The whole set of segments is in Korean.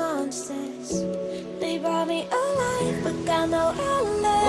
monsters. They brought me alive, but got no alibi.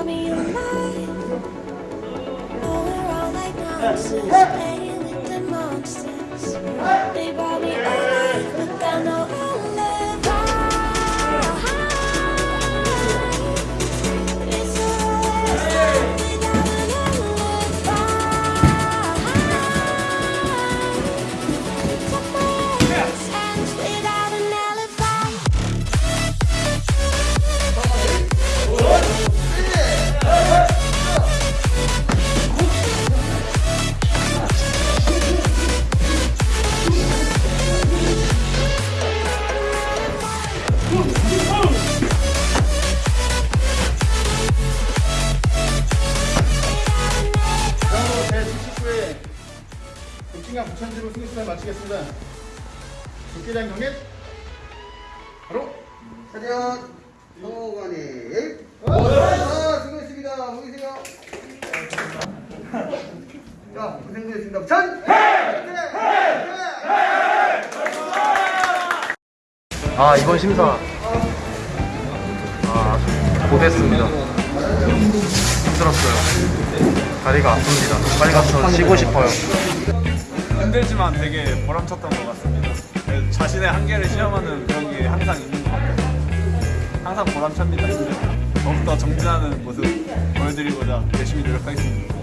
Tell me you're. All like playing with the monsters. 북진강 부천지로 승리수를 마치겠습니다. 국회장 경례. 바로. 성호관이 아 수고했습니다. 모이세요. 자 고생하셨습니다. 전 아 이번 심사. 아 고됐습니다. 힘들었어요. 다리가 아픕니다. 빨리 가서 쉬고 싶어요 힘들지만 되게 보람찼던 것 같습니다. 네, 자신의 한계를 시험하는 그런 게 항상 있는 것 같아요. 항상 보람찹니다. 때. 더욱더 정진하는 모습 보여드리고자 열심히 노력하겠습니다.